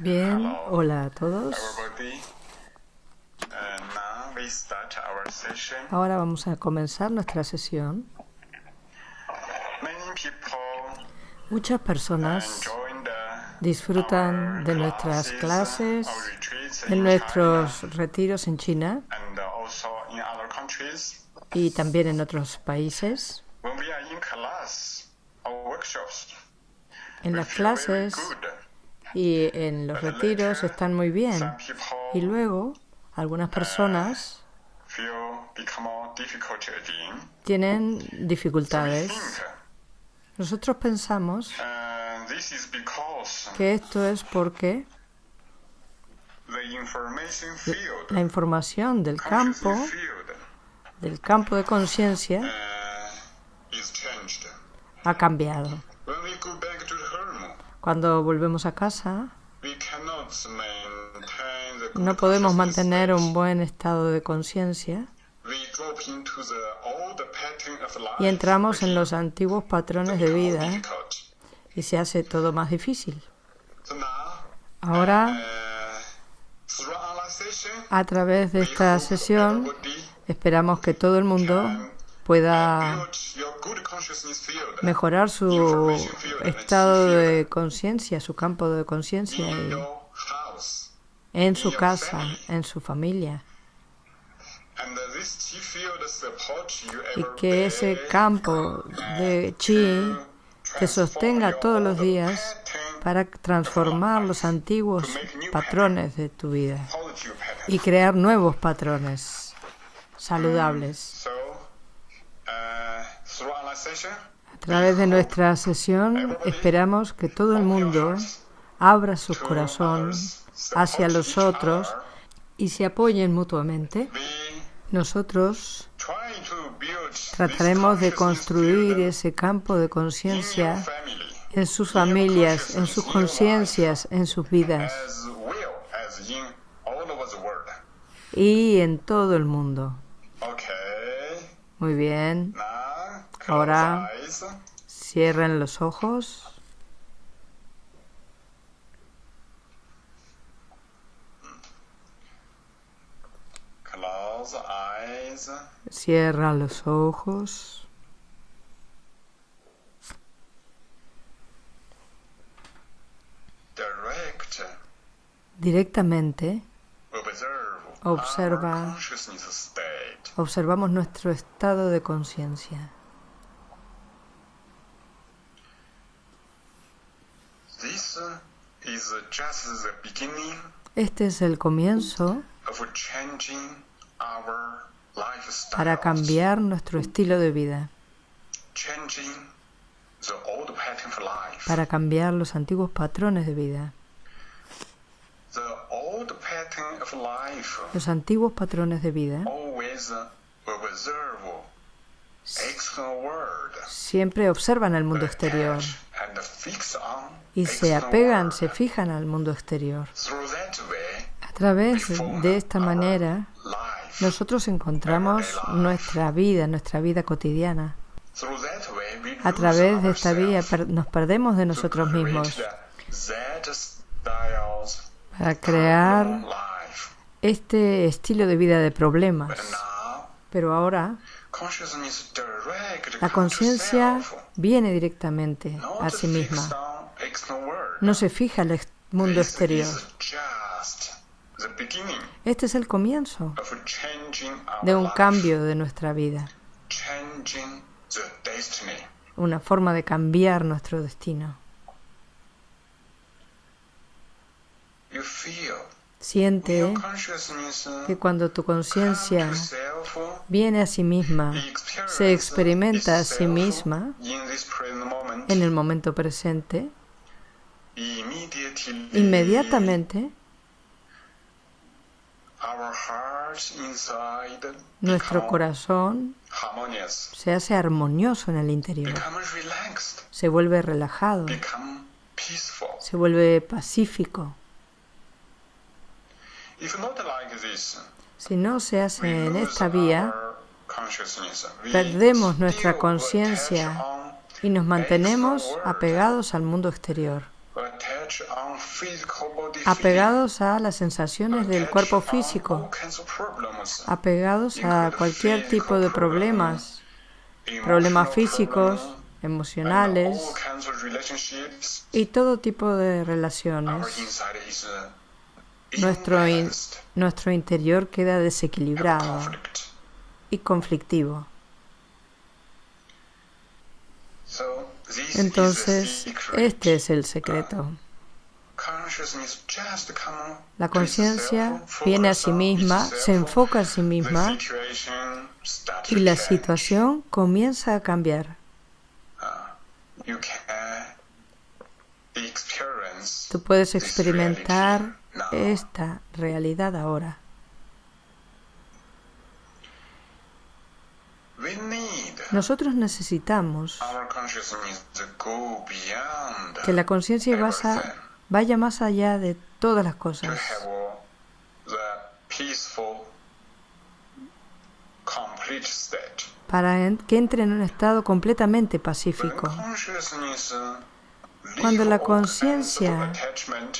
Bien, hola a todos. Ahora vamos a comenzar nuestra sesión. Muchas personas disfrutan de nuestras clases, de nuestros retiros en China y también en otros países. En las clases y en los retiros están muy bien. Y luego algunas personas tienen dificultades. Nosotros pensamos que esto es porque la información del campo, del campo de conciencia, ha cambiado. Cuando volvemos a casa, no podemos mantener un buen estado de conciencia y entramos en los antiguos patrones de vida y se hace todo más difícil. Ahora, a través de esta sesión, esperamos que todo el mundo pueda mejorar su estado de conciencia, su campo de conciencia en su casa, en su familia. Y que ese campo de chi te sostenga todos los días para transformar los antiguos patrones de tu vida y crear nuevos patrones saludables. A través de nuestra sesión esperamos que todo el mundo abra su corazón hacia los otros y se apoyen mutuamente. Nosotros trataremos de construir ese campo de conciencia en sus familias, en sus conciencias, en sus vidas y en todo el mundo. Muy bien. Ahora cierren los ojos. Cierra los ojos. Directamente observa, observamos nuestro estado de conciencia. Este es el comienzo para cambiar nuestro estilo de vida, para cambiar los antiguos patrones de vida. Los antiguos patrones de vida. Siempre observan el mundo exterior y se apegan, se fijan al mundo exterior. A través de esta manera, nosotros encontramos nuestra vida, nuestra vida cotidiana. A través de esta vida nos perdemos de nosotros mismos para crear este estilo de vida de problemas. Pero ahora la conciencia viene directamente a sí misma. No se fija el mundo exterior. Este es el comienzo de un cambio de nuestra vida. Una forma de cambiar nuestro destino. Siente que cuando tu conciencia viene a sí misma, se experimenta a sí misma en el momento presente, inmediatamente nuestro corazón se hace armonioso en el interior, se vuelve relajado, se vuelve pacífico. Si no se hace en esta vía, perdemos nuestra conciencia y nos mantenemos apegados al mundo exterior. apegados a las sensaciones del cuerpo físico, apegados a cualquier tipo de problemas, problemas físicos, emocionales. y todo tipo de relaciones. Nuestro, nuestro interior queda desequilibrado y conflictivo. Entonces, este es el secreto. La conciencia viene a sí misma, se enfoca a sí misma y la situación comienza a cambiar. Tú puedes experimentar esta realidad ahora. Nosotros necesitamos que la conciencia vaya más allá de todas las cosas. Para que entre en un estado completamente pacífico. Cuando la conciencia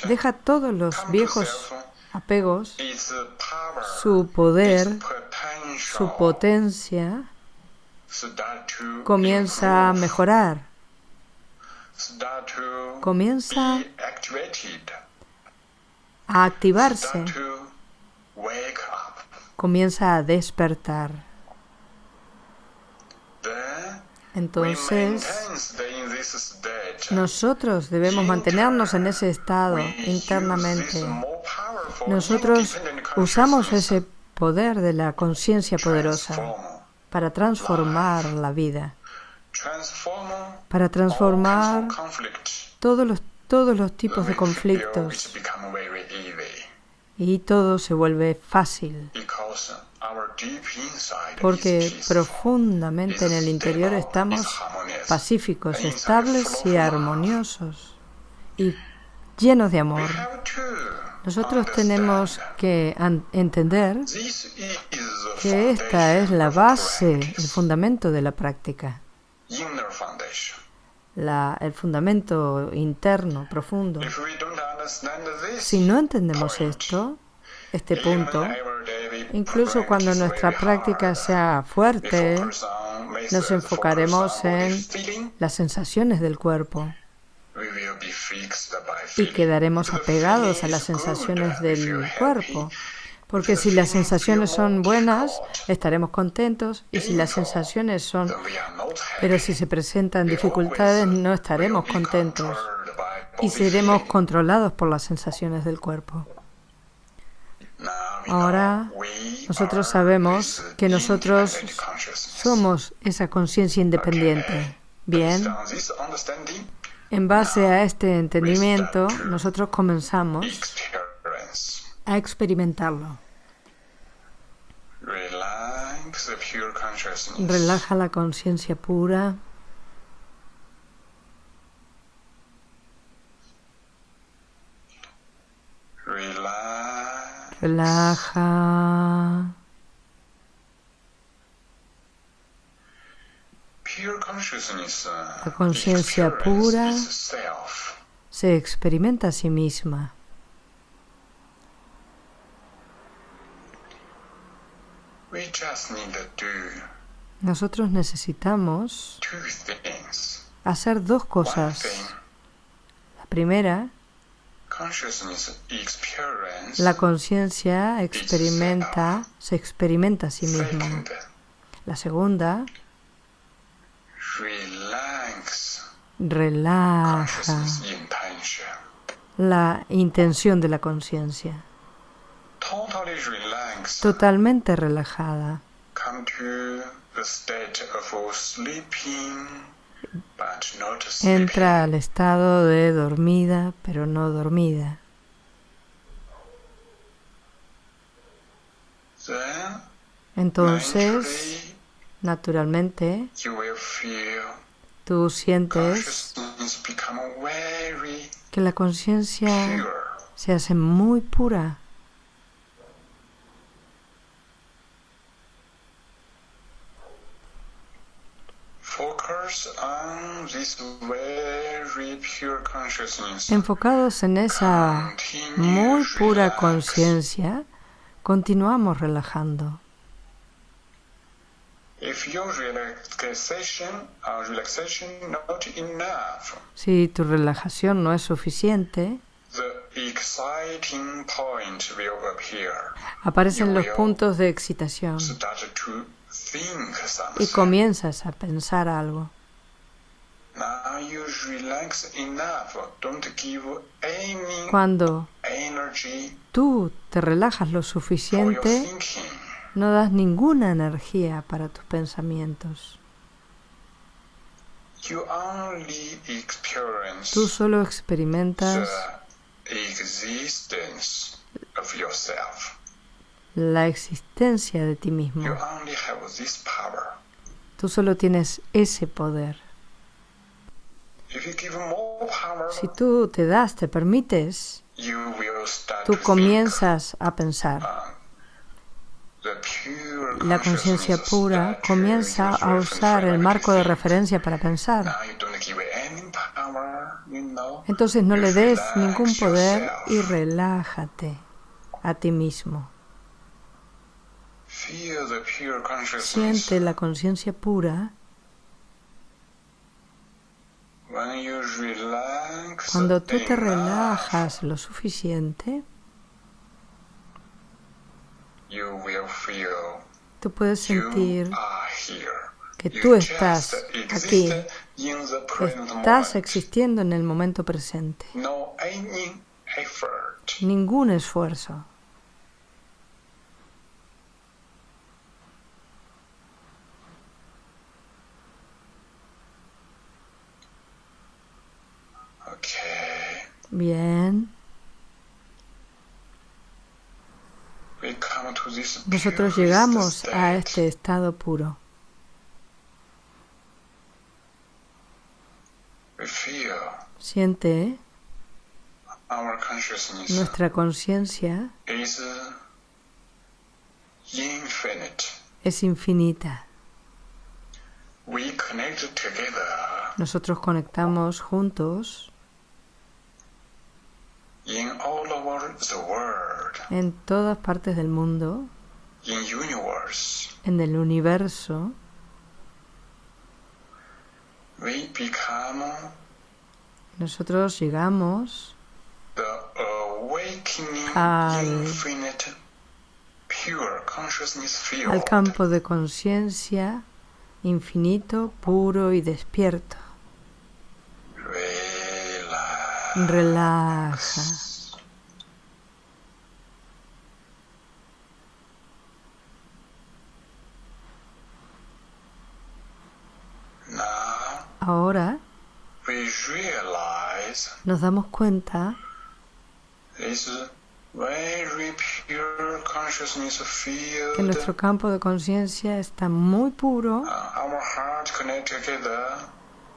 deja todos los viejos apegos, su poder, su potencia, comienza a mejorar, comienza a activarse, comienza a despertar. Entonces, nosotros debemos mantenernos en ese estado internamente. Nosotros usamos ese poder de la conciencia poderosa para transformar la vida, para transformar todos los, todos los tipos de conflictos y todo se vuelve fácil porque profundamente en el interior estamos pacíficos, estables y armoniosos y llenos de amor. Nosotros tenemos que entender que esta es la base, el fundamento de la práctica, el fundamento interno, profundo. Si no entendemos esto, este punto, incluso cuando nuestra práctica sea fuerte, nos enfocaremos en las sensaciones del cuerpo y quedaremos apegados a las sensaciones del cuerpo. Porque si las sensaciones son buenas, estaremos contentos y si las sensaciones son... Pero si se presentan dificultades, no estaremos contentos y seremos controlados por las sensaciones del cuerpo. Ahora nosotros sabemos que nosotros somos esa conciencia independiente. Bien, en base a este entendimiento, nosotros comenzamos a experimentarlo. Relaja la conciencia pura. Relaja. La conciencia pura se experimenta a sí misma. Nosotros necesitamos hacer dos cosas. La primera, la conciencia experimenta, se experimenta a sí misma. La segunda, relaja la intención de la conciencia. Totalmente relajada. Entra al estado de dormida, pero no dormida. Entonces, naturalmente, tú sientes que la conciencia se hace muy pura. Enfocados en esa muy pura conciencia, continuamos relajando. Si tu relajación no es suficiente, aparecen los puntos de excitación y comienzas a pensar algo. Cuando tú te relajas lo suficiente, no das ninguna energía para tus pensamientos. Tú solo experimentas la existencia de ti mismo. Tú solo tienes ese poder. Si tú te das, te permites, tú comienzas a pensar. La conciencia pura comienza a usar el marco de referencia para pensar. Entonces no le des ningún poder y relájate a ti mismo. Siente la conciencia pura. Cuando tú te relajas lo suficiente, tú puedes sentir que tú estás aquí, estás existiendo en el momento presente. Ningún esfuerzo. Nosotros llegamos a este estado puro. Siente nuestra conciencia es infinita. Nosotros conectamos juntos en todas partes del mundo, en el universo, nosotros llegamos al, al campo de conciencia infinito, puro y despierto. Relaja. Ahora nos damos cuenta que nuestro campo de conciencia está muy puro,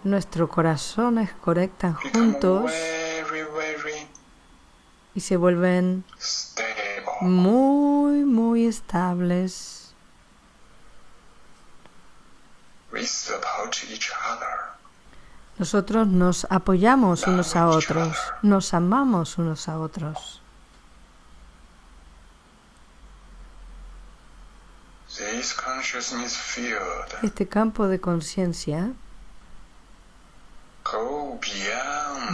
nuestros corazones conectan juntos y se vuelven muy, muy estables. Nosotros nos apoyamos unos a otros, nos amamos unos a otros. Este campo de conciencia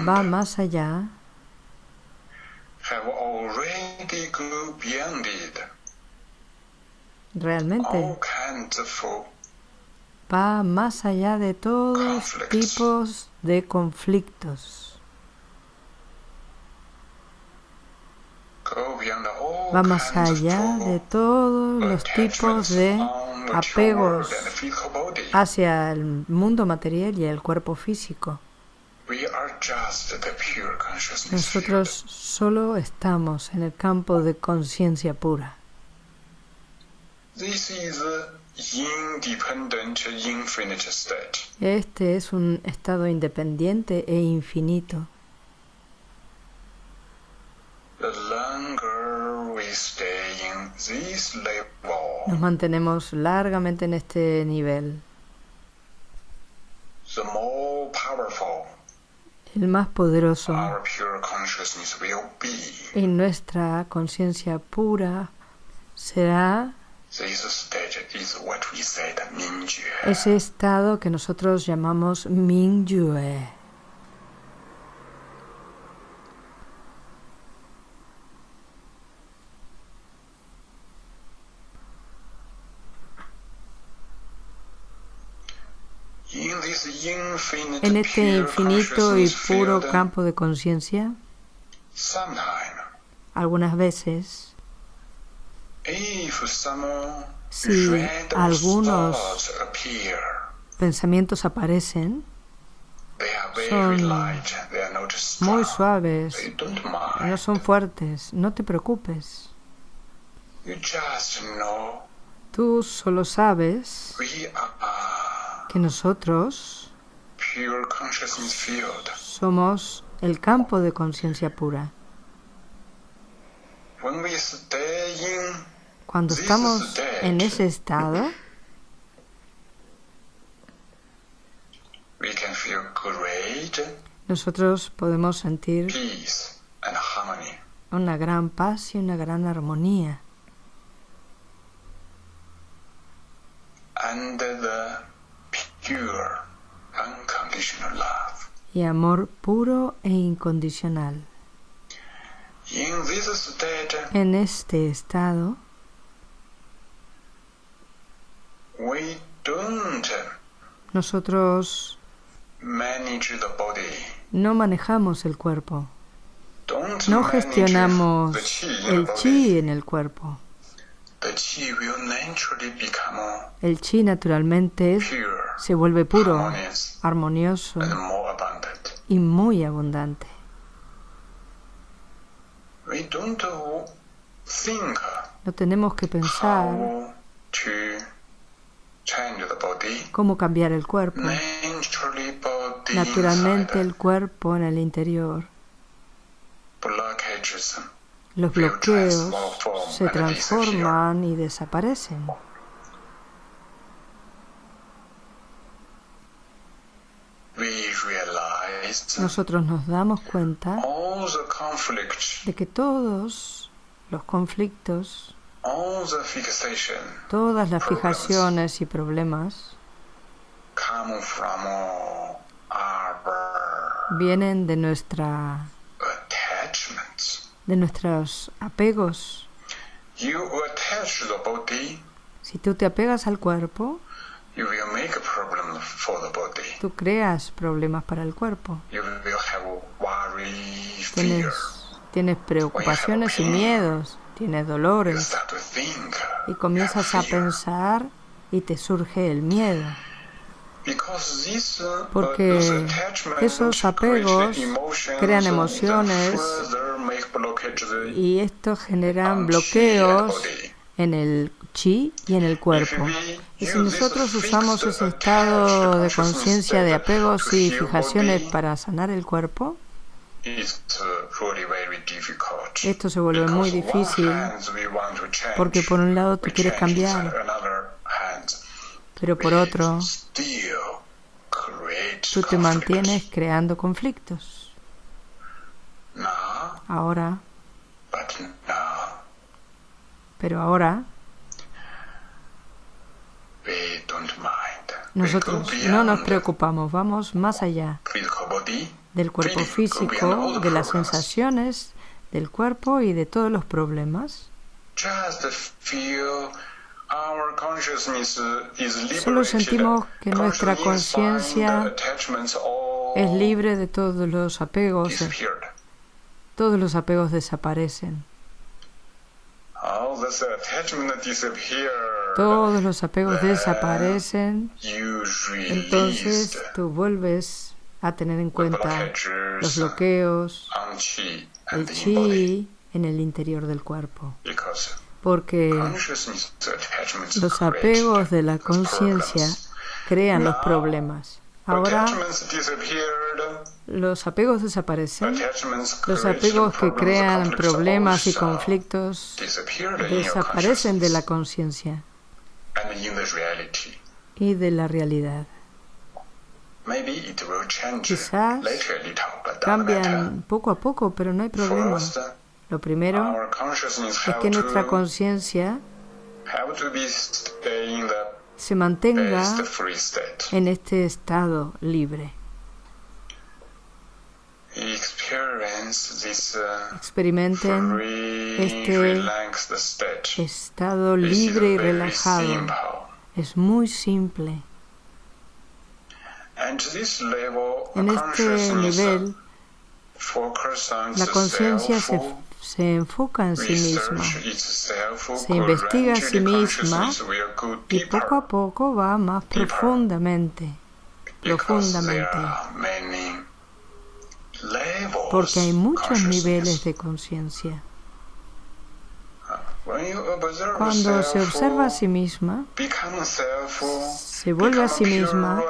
va más allá realmente. Va más allá de todos tipos de conflictos. Va más allá de todos los tipos de apegos hacia el mundo material y el cuerpo físico. Nosotros solo estamos en el campo de conciencia pura. Este es un estado independiente e infinito. Nos mantenemos largamente en este nivel. El más poderoso. Y nuestra conciencia pura será ese estado que nosotros llamamos Mingyue. En este infinito y puro campo de conciencia, algunas veces, si algunos pensamientos aparecen, son muy suaves, no son fuertes, no te preocupes. Tú solo sabes que nosotros somos el campo de conciencia pura. Cuando estamos en ese estado, nosotros podemos sentir una gran paz y una gran armonía. Y amor puro e incondicional. En este estado, nosotros no manejamos el cuerpo, no gestionamos el chi en el cuerpo. El chi naturalmente se vuelve puro, armonioso y muy abundante. No tenemos que pensar cómo cambiar el cuerpo. Naturalmente el cuerpo en el interior. Los bloqueos se transforman y desaparecen. Nosotros nos damos cuenta de que todos los conflictos, todas las fijaciones y problemas vienen de nuestra de nuestros apegos. Si tú te apegas al cuerpo, Tú creas problemas para el cuerpo. Tienes, preocupaciones y miedos, tienes dolores. Y comienzas a pensar y te surge el miedo. Uh, Porque esos apegos crean emociones y esto generan bloqueos en el chi y en el cuerpo. Y si nosotros usamos ese estado de conciencia de apegos y fijaciones para sanar el cuerpo, esto se vuelve muy difícil porque por un lado tú quieres cambiar, pero por otro tú te mantienes creando conflictos. Ahora, pero ahora nosotros no nos preocupamos, vamos más allá del cuerpo físico, de las sensaciones del cuerpo y de todos los problemas. Solo sentimos que nuestra conciencia es libre de todos los apegos. Todos los apegos desaparecen. Todos los apegos desaparecen. Entonces tú vuelves a tener en cuenta los bloqueos, el chi en el interior del cuerpo. Porque los apegos de la conciencia crean los problemas. Ahora los apegos desaparecen. Los apegos que crean problemas y conflictos desaparecen de la conciencia y de la realidad. Quizás cambian poco a poco, pero no hay problema. Lo primero es que nuestra conciencia se mantenga en este estado libre. Experimenten este estado libre y relajado. Es muy simple. En este nivel, la conciencia se, se, enfoca en sí misma, se investiga a sí misma y poco a poco va más profundamente, profundamente. Porque hay muchos niveles de conciencia. Cuando se observa a sí misma, se vuelve a sí misma,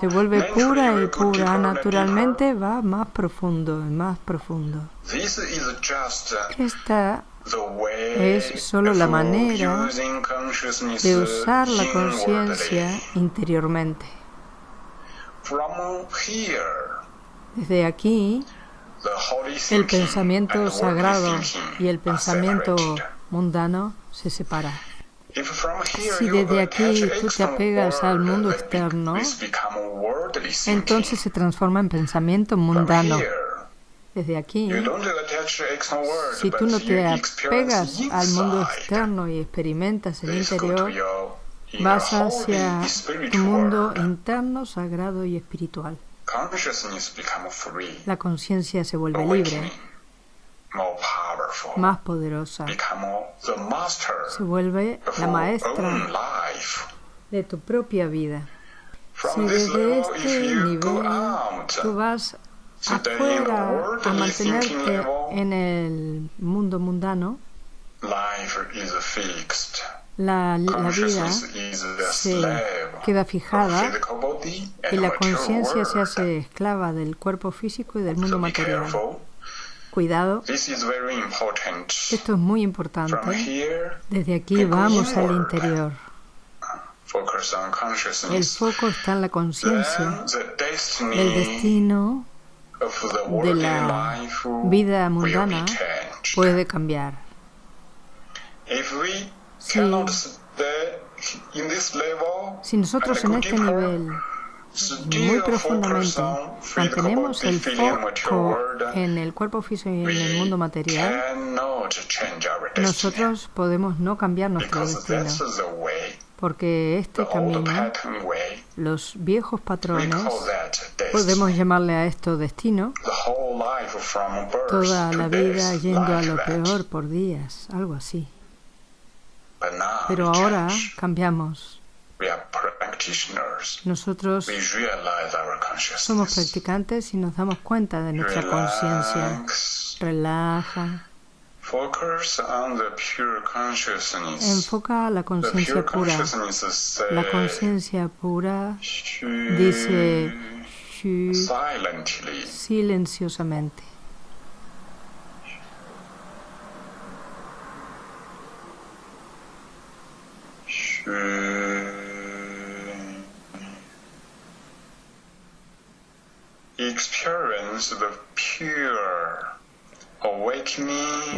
se vuelve pura y pura, naturalmente va más profundo y más profundo. Esta es solo la manera de usar la conciencia interiormente. Desde aquí, el pensamiento sagrado y el pensamiento mundano se separan. Si desde aquí tú te apegas al mundo externo, entonces se transforma en pensamiento mundano. Desde aquí, si tú no te apegas al mundo externo y experimentas el interior, vas hacia tu mundo interno, sagrado y espiritual. La conciencia se vuelve libre, más poderosa. Se vuelve la maestra de tu propia vida. Si desde este nivel tú vas afuera a mantenerte en el mundo mundano, la, la, vida se queda fijada y la conciencia se hace esclava del cuerpo físico y del mundo material. Cuidado. Esto es muy importante. Desde aquí vamos al interior. El foco está en la conciencia. El destino de la vida mundana puede cambiar. Si, nosotros en este nivel muy profundamente mantenemos el foco en el cuerpo físico y en el mundo material, nosotros podemos no cambiar nuestro destino. Porque este camino, los viejos patrones, podemos llamarle a esto destino, toda la vida yendo a lo peor por días, algo así. Pero ahora cambiamos. Nosotros somos practicantes y nos damos cuenta de nuestra conciencia. Relaja. Enfoca la conciencia pura. La conciencia pura dice silenciosamente.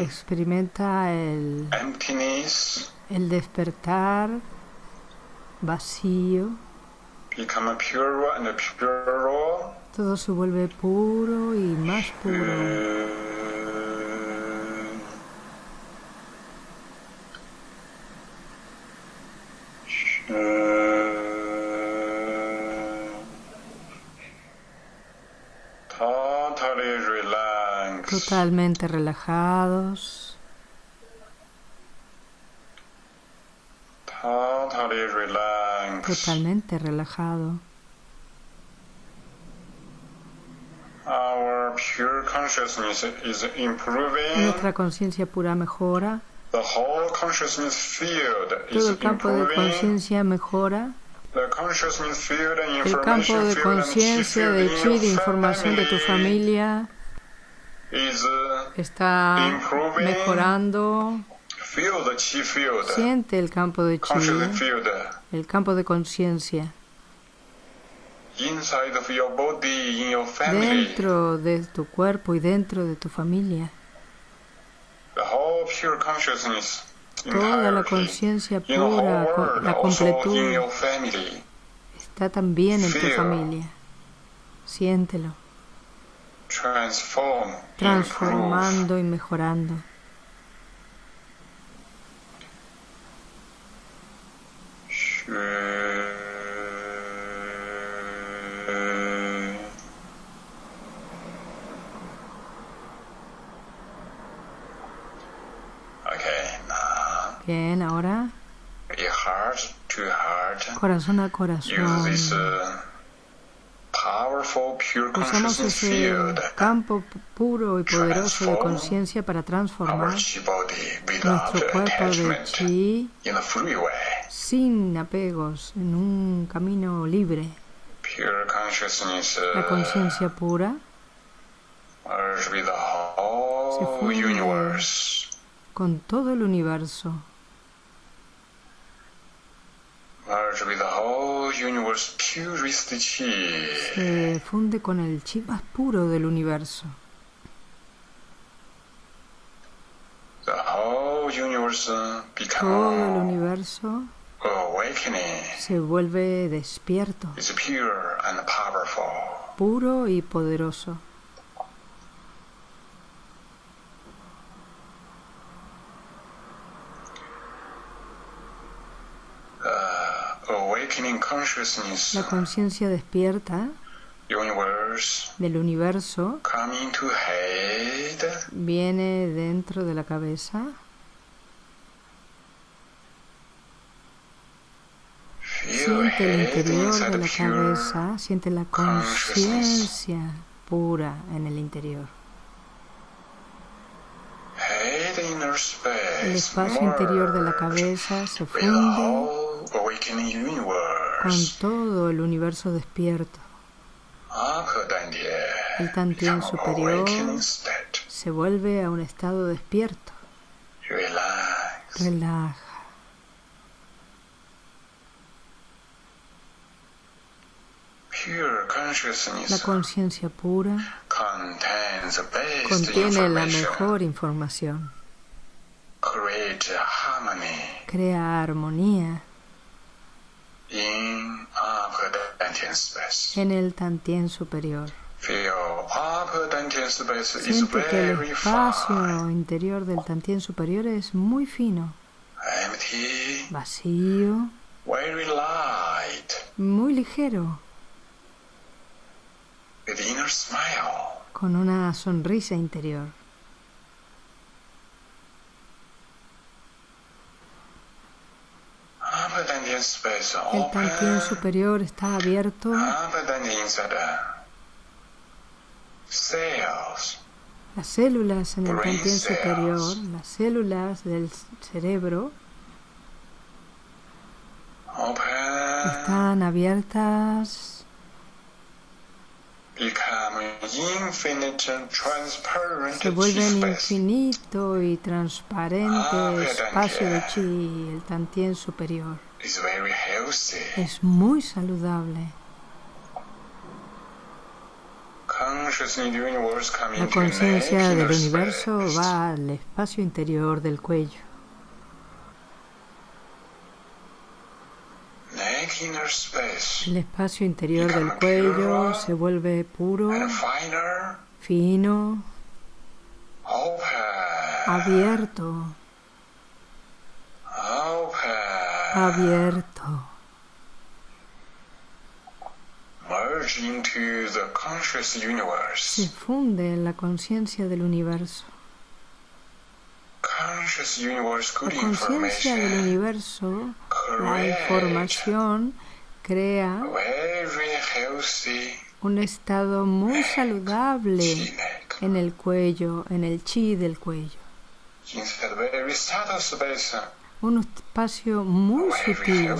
Experimenta el, el despertar vacío. Todo se vuelve puro y más puro. Totalmente relajados. Totalmente relajado. Nuestra conciencia pura mejora. Todo el campo de conciencia mejora. El campo de conciencia de chi, de información de tu familia, está mejorando. Siente el campo de chi, el campo de conciencia. dentro de tu cuerpo y dentro de tu familia. Toda la conciencia pura, la completud, está también en tu familia. Siéntelo. Transformando y mejorando. Bien, ahora corazón a corazón. Usamos ese campo puro y poderoso de conciencia para transformar nuestro cuerpo de chi sin apegos en un camino libre. La conciencia pura se funde con todo el universo. Se funde con el chi más puro del universo. Todo el universo se vuelve despierto, puro y poderoso. La conciencia despierta del universo viene dentro de la cabeza. Siente el interior de la cabeza, siente la conciencia pura en el interior. El espacio interior de la cabeza se funde con todo el universo despierto. El Tantien superior se vuelve a un estado despierto. Relaja. La conciencia pura contiene la mejor información. Crea armonía en el Tantien superior. Siente que el espacio interior del Tantien superior es muy fino, vacío, muy ligero, con una sonrisa interior. El Tantien superior está abierto. Las células en el Tantien superior, las células del cerebro, están abiertas. Se vuelven infinito y transparente espacio de chi, el tantien superior. Es muy saludable. La conciencia del universo va al espacio interior del cuello. El espacio interior del cuello se vuelve puro, fino, abierto, abierto. Se funde en la conciencia del universo. La conciencia del universo, la información, crea un estado muy saludable en el cuello, en el chi del cuello. Un espacio muy sutil,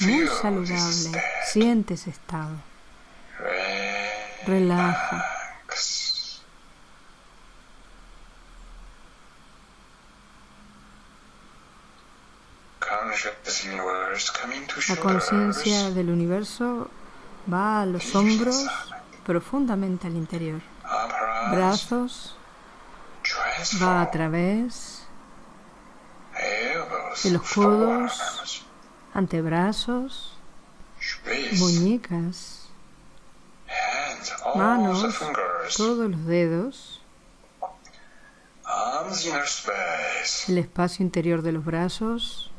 muy saludable. Siente ese estado. Relaja. La conciencia del universo Va a los hombros profundamente al interior. Brazos. Va a través de los codos, antebrazos, muñecas, manos, todos los dedos, el espacio interior de los brazos,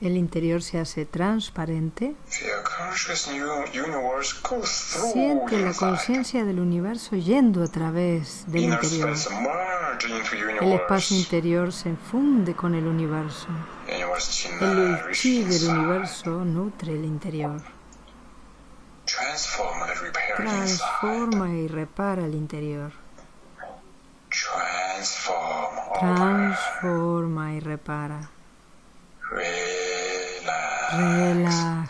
el interior se hace transparente. Siente la conciencia del universo yendo a través del interior. El espacio interior se funde con el universo. El chi del universo nutre el interior. Transforma y repara el interior. Transforma y repara. Relaja.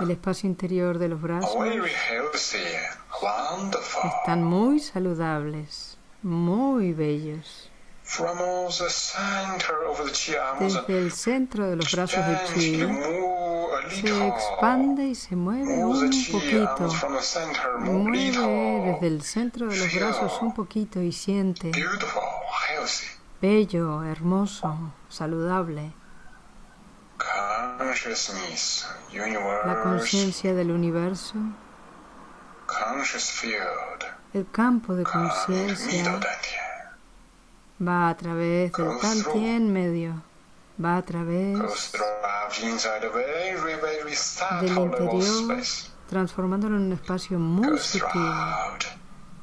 El espacio interior de los brazos. Están muy saludables, muy bellos. Desde el centro de los brazos de chi se expande y se mueve un poquito. Mueve desde el centro de los brazos un poquito y siente. Bello, hermoso, saludable. La conciencia del universo, el campo de conciencia va a través del Tantien medio, va a través del interior, transformándolo en un espacio muy sutil,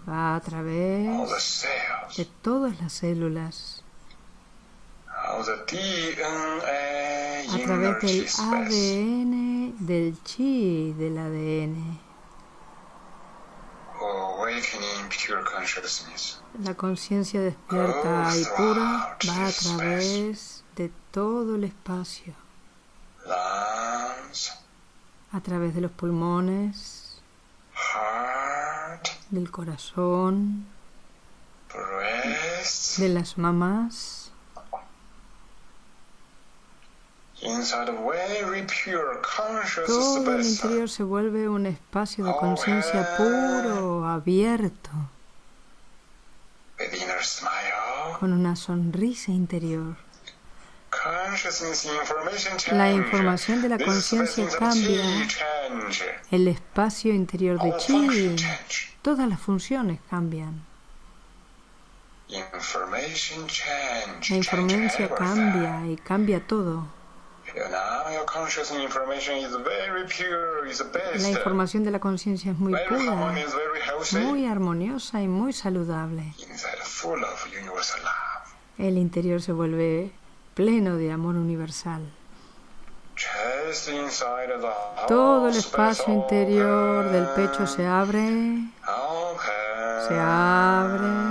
va a través de todas las células a través del ADN, del chi del ADN. La conciencia despierta y pura va a través de todo el espacio, a través de los pulmones, del corazón, de las mamás Todo el interior se vuelve un espacio de conciencia puro, abierto, con una sonrisa interior. La información de la conciencia cambia. El espacio interior de chi, todas las funciones cambian. La información cambia y cambia todo. La información de la conciencia es muy pura, muy armoniosa y muy saludable. El interior se vuelve pleno de amor universal. Todo el espacio interior del pecho se abre, se abre.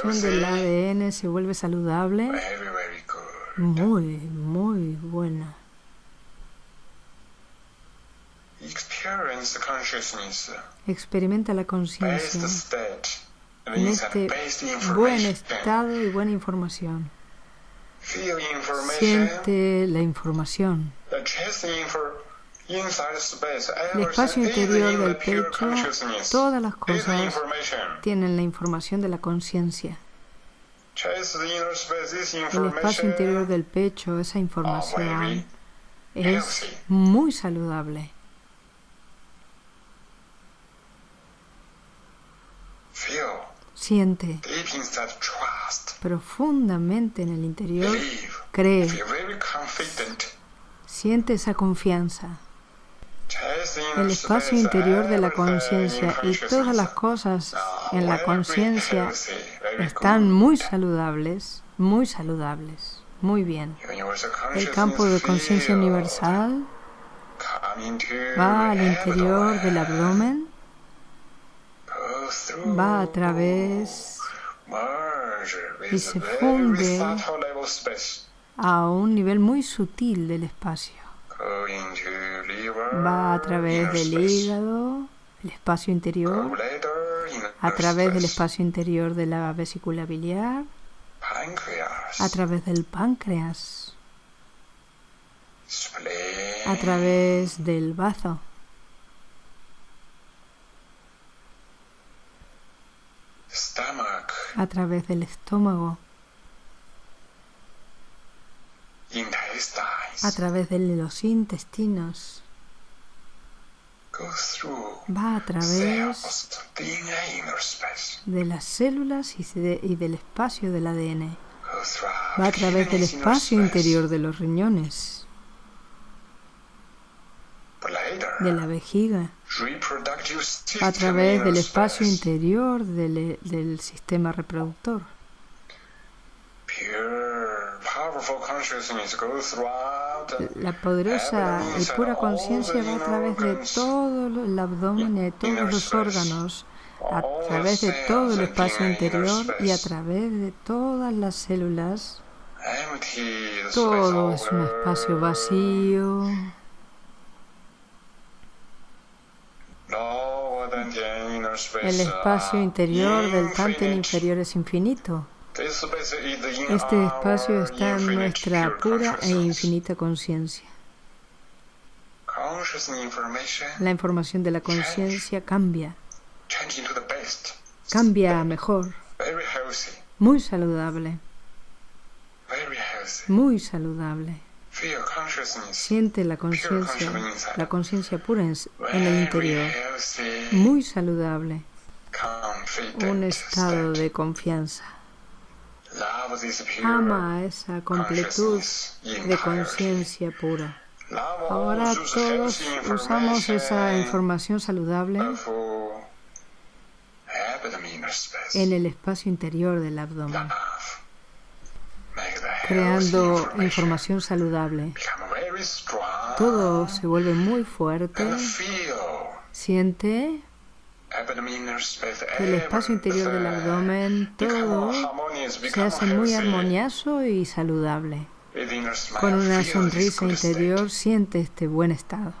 Información del ADN se vuelve saludable. Muy, muy buena. Experimenta la conciencia en este buen estado y buena información. Siente la información. El espacio interior del pecho, todas las cosas tienen la información de la conciencia. El espacio interior del pecho, esa información es muy saludable. Siente profundamente en el interior, cree, siente esa confianza el espacio interior de la conciencia y todas las cosas en la conciencia están muy saludables, muy saludables, muy bien. El campo de conciencia universal va al interior del abdomen, va a través y se funde a un nivel muy sutil del espacio. Va a través del hígado, el espacio interior, a través del espacio interior de la vesícula biliar, a través del páncreas, a través del bazo, a través del estómago, a través de los intestinos, va a través de las células y, del espacio del ADN. Va a través del espacio interior de los riñones, de la vejiga, a través del espacio interior del, del sistema reproductor. La poderosa y pura conciencia va a través de todo el abdomen de todos los órganos, a través de todo el espacio interior y a través de todas las células. Todo es un espacio vacío. El espacio interior del Tanten inferior es infinito. Este espacio está en nuestra pura e infinita conciencia. La información de la conciencia cambia. Cambia a mejor. Muy saludable. Muy saludable. Siente la conciencia, la conciencia pura en, en el interior. Muy saludable. Un estado de confianza. Ama esa completud de conciencia pura. Ahora todos usamos esa información saludable en el espacio interior del abdomen, creando información saludable. Todo se vuelve muy fuerte. Siente el espacio interior del abdomen, todo se hace muy armonioso y saludable. Con una sonrisa interior siente este buen estado.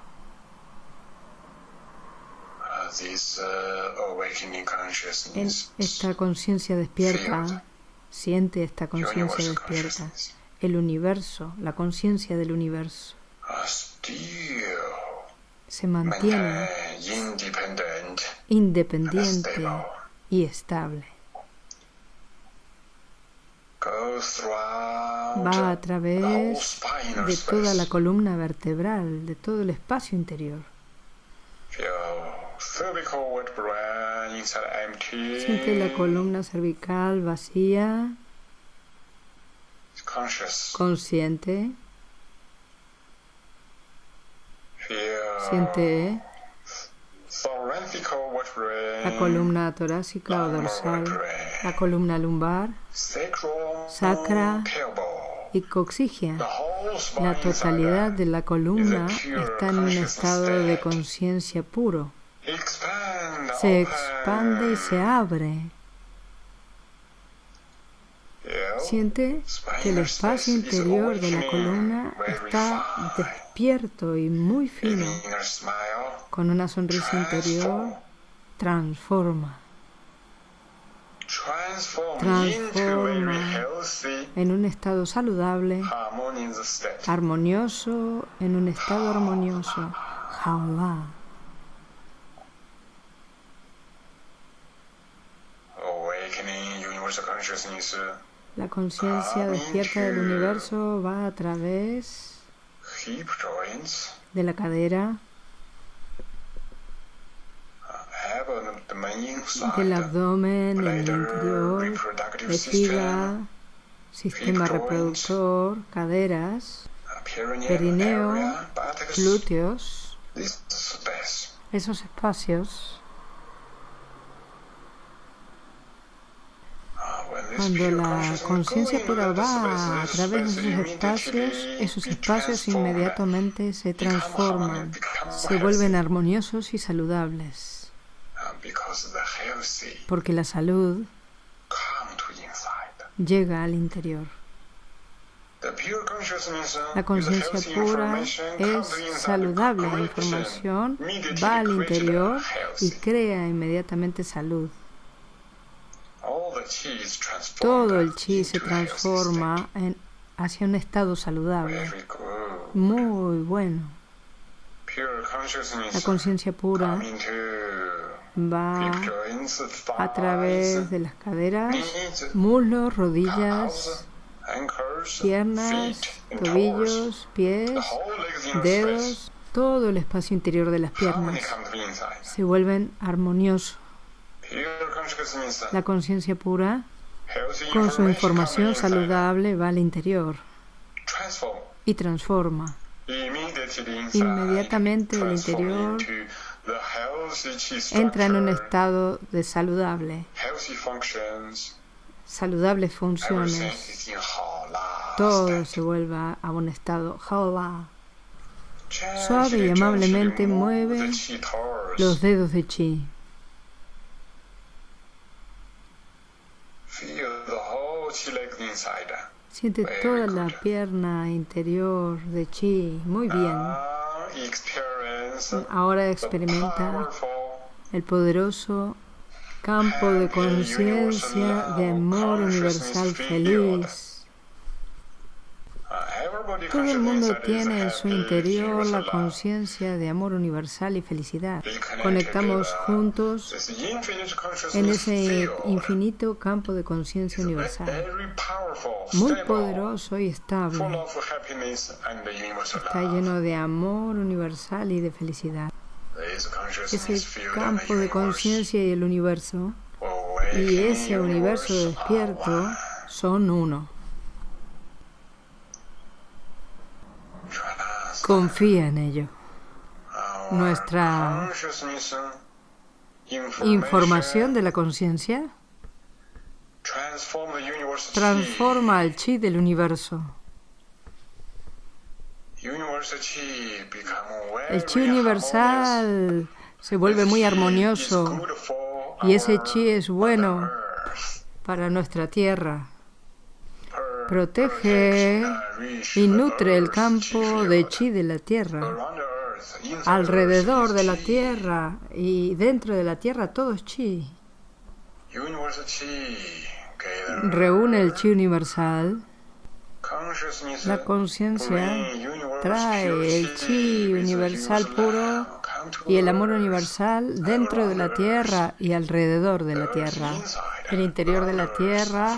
En esta conciencia despierta, siente esta conciencia despierta, el universo, la conciencia del universo. Se mantiene independiente y estable. Va a través de toda la columna vertebral, de todo el espacio interior. Siente la columna cervical vacía, consciente. Siente la columna torácica o dorsal, la columna lumbar, sacra y coxigia. La totalidad de la columna está en un estado de conciencia puro. Se expande y se abre. Siente que el espacio interior de la columna está despierto y muy fino. Con una sonrisa interior, transforma. Transforma en un estado saludable, armonioso, en un estado armonioso. Jaula. La conciencia despierta del universo va a través de la cadera, del abdomen, en el interior, vejiga, sistema reproductor, caderas, perineo, glúteos, esos espacios Cuando la conciencia pura va a través de esos espacios, esos espacios inmediatamente se transforman, se vuelven armoniosos y saludables. Porque la salud llega al interior. La conciencia pura es saludable. La información va al interior y crea inmediatamente salud. Todo el chi se transforma en, hacia un estado saludable. Muy bueno. La conciencia pura va a través de las caderas, muslos, rodillas, piernas, tobillos, pies, dedos, todo el espacio interior de las piernas se vuelven armoniosos. La conciencia pura, con su información saludable, va al interior y transforma. Inmediatamente el interior entra en un estado de saludable, saludables funciones. Todo se vuelve a un estado Suave y amablemente mueve los dedos de chi. Siente toda la pierna interior de chi muy bien. Ahora experimenta el poderoso campo de conciencia de amor universal feliz. Todo el mundo tiene en su interior la conciencia de amor universal y felicidad. Conectamos juntos en ese infinito campo de conciencia universal, muy poderoso y estable. Está lleno de amor universal y de felicidad. Ese campo de conciencia y el universo y ese universo despierto son uno. Confía en ello. Nuestra información de la conciencia transforma el chi del universo. El chi universal se vuelve muy armonioso y ese chi es bueno para nuestra tierra protege y nutre el campo de chi de la tierra. Alrededor de la tierra y dentro de la tierra todo es chi. Reúne el chi universal. La conciencia trae el chi universal puro y el amor universal dentro de la tierra y alrededor de la tierra. El interior de la tierra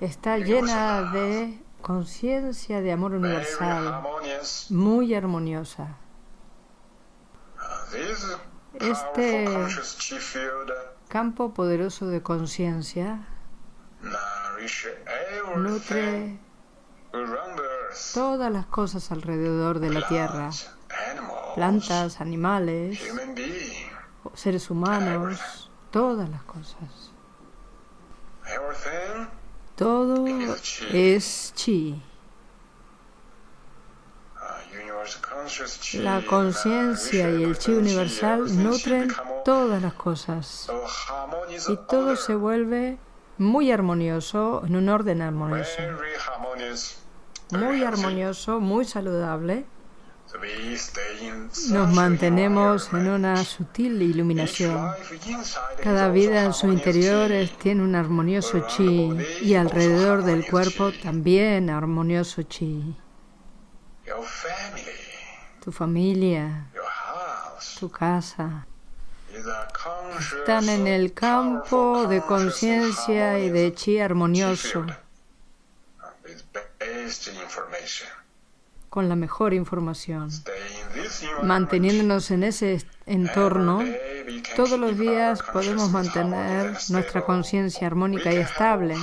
está llena de conciencia de amor universal, muy armoniosa. Este campo poderoso de conciencia nutre todas las cosas alrededor de la tierra, plantas, animales, seres humanos, todas las cosas. Todo es chi. La conciencia y el chi universal nutren todas las cosas. Y todo se vuelve muy armonioso, en un orden armonioso. Muy armonioso, muy saludable nos mantenemos en una sutil iluminación. Cada vida en su interior tiene un armonioso chi y alrededor del cuerpo también armonioso chi. Tu familia, tu casa, están en el campo de conciencia y de chi armonioso con la mejor información. Manteniéndonos en ese entorno, todos los días podemos mantener nuestra conciencia armónica y estable.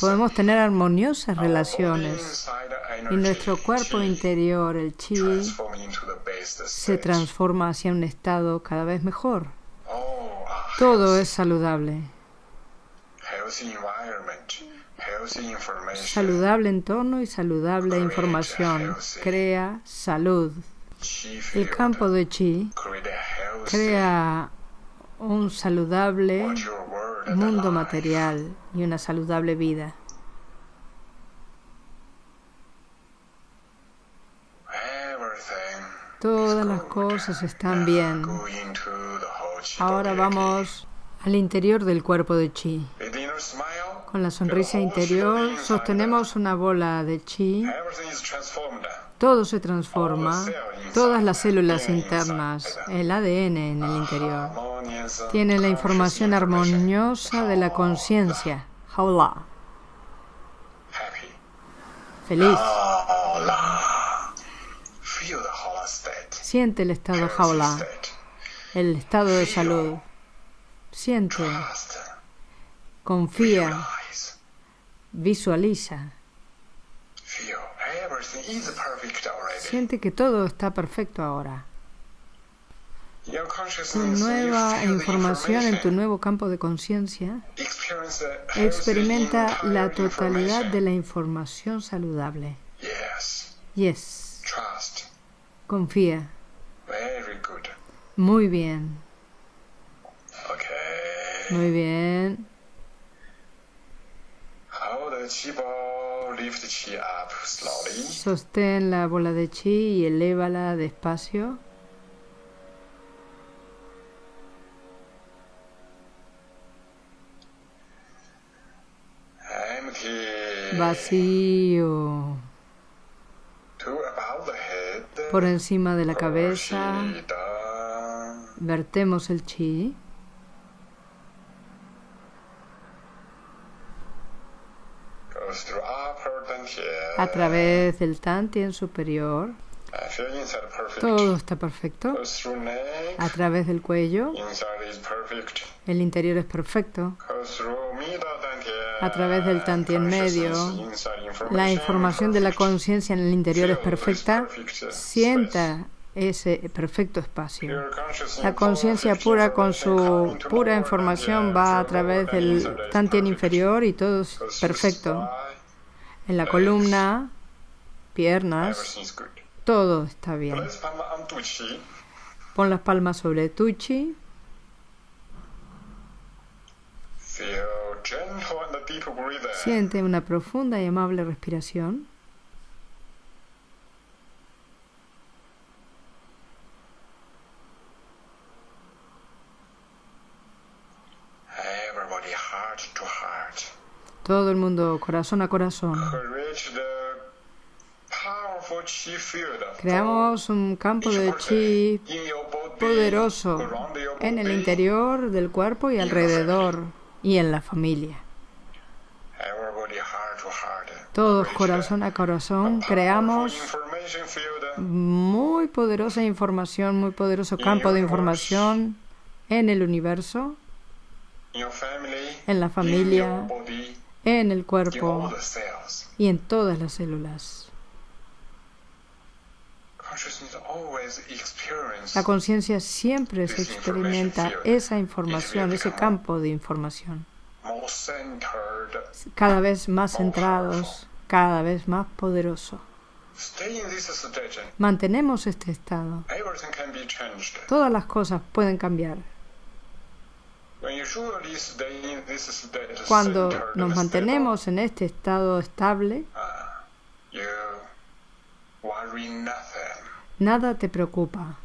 Podemos tener armoniosas relaciones y nuestro cuerpo interior, el chi, se transforma hacia un estado cada vez mejor. Todo es saludable. Saludable entorno y saludable información. Crea salud. El campo de chi crea un saludable mundo material y una saludable vida. Todas las cosas están bien. Ahora vamos al interior del cuerpo de chi. Con la sonrisa interior sostenemos una bola de chi. Todo se transforma. Todas las células internas, el ADN en el interior, tienen la información armoniosa de la conciencia. Haula. Feliz. Siente el estado jaula, el estado de salud. Siente, confía, visualiza. Siente que todo está perfecto ahora. Tu nueva información en tu nuevo campo de conciencia experimenta la totalidad de la información saludable. Yes. Confía. Muy bien. Muy bien. Sostén la bola de chi y elévala despacio. Vacío. Por encima de la cabeza vertemos el chi. A través del Tantien superior. Todo está perfecto. A través del cuello. El interior es perfecto. A través del Tantien medio. La información de la conciencia en el interior es perfecta. Sienta ese perfecto espacio. La conciencia pura con su pura información va a través del Tantien inferior y todo es perfecto. En la columna, piernas, todo está bien. Pon las palmas sobre tu chi. Siente una profunda y amable respiración. Todo el mundo corazón a corazón. Creamos un campo de chi poderoso en el interior del cuerpo y alrededor y en la familia. Todos corazón a corazón creamos muy poderosa información, muy poderoso campo de información en el universo, en la familia, en el cuerpo y en todas las células. La conciencia siempre se experimenta esa información, ese campo de información. Cada vez más centrados, cada vez más poderoso. Mantenemos este estado. Todas las cosas pueden cambiar. Cuando nos mantenemos en este estado estable, nada te preocupa.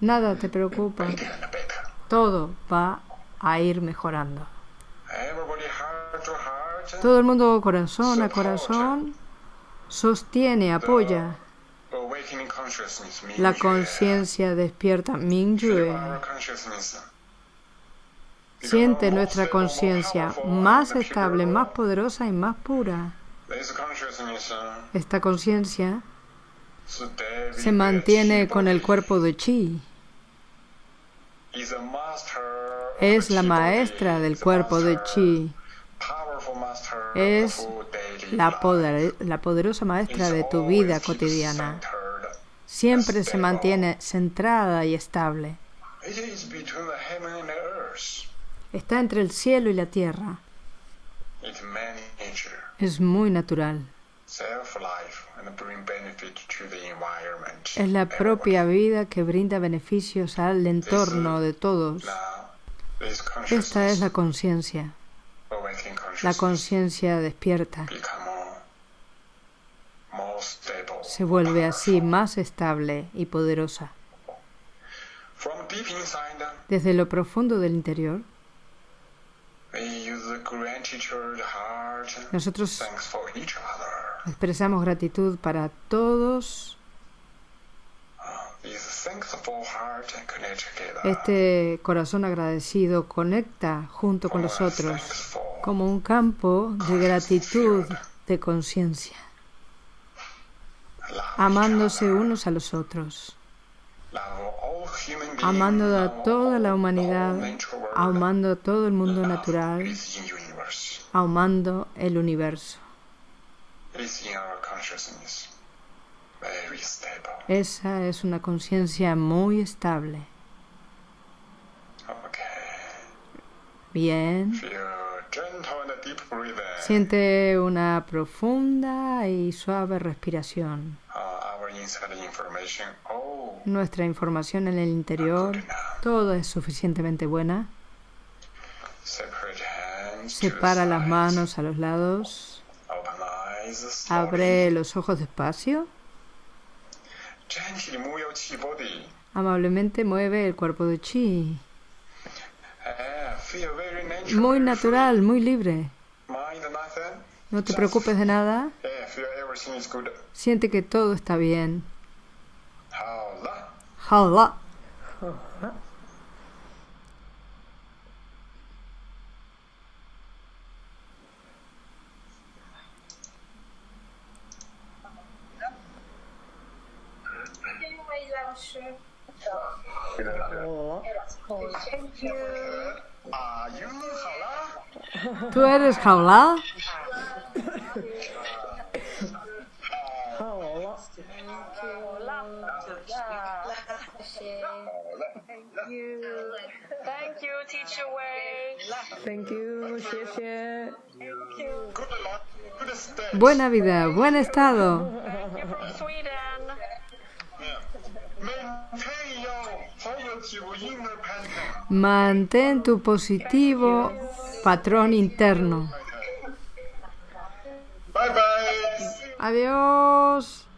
Nada te preocupa. Todo va a ir mejorando. Todo el mundo corazón a corazón sostiene, apoya la conciencia despierta Mingyue. Siente nuestra conciencia más estable, más poderosa y más pura. Esta conciencia se mantiene con el cuerpo de chi. Es la maestra del cuerpo de chi. Es la, la poderosa maestra de tu vida cotidiana siempre se mantiene centrada y estable. Está entre el cielo y la tierra. Es muy natural. Es la propia vida que brinda beneficios al entorno de todos. Esta es la conciencia. La conciencia despierta. Se vuelve así más estable y poderosa. Desde lo profundo del interior, nosotros expresamos gratitud para todos. Este corazón agradecido conecta junto con los otros como un campo de gratitud, de conciencia, amándose unos a los otros, amando a toda la humanidad, amando a todo el mundo natural, amando el universo. Esa es una conciencia muy estable. Bien. Siente una profunda y suave respiración. Nuestra información en el interior, todo es suficientemente buena. Separa las manos a los lados. Abre los ojos despacio. Amablemente mueve el cuerpo de chi. Muy natural, muy libre. No te preocupes de nada. Siente que todo está bien. ¿Tú eres jaula? Thank you, teacher Wei. Thank you, Buena vida, buen estado. Mantén tu positivo patrón interno. Adiós.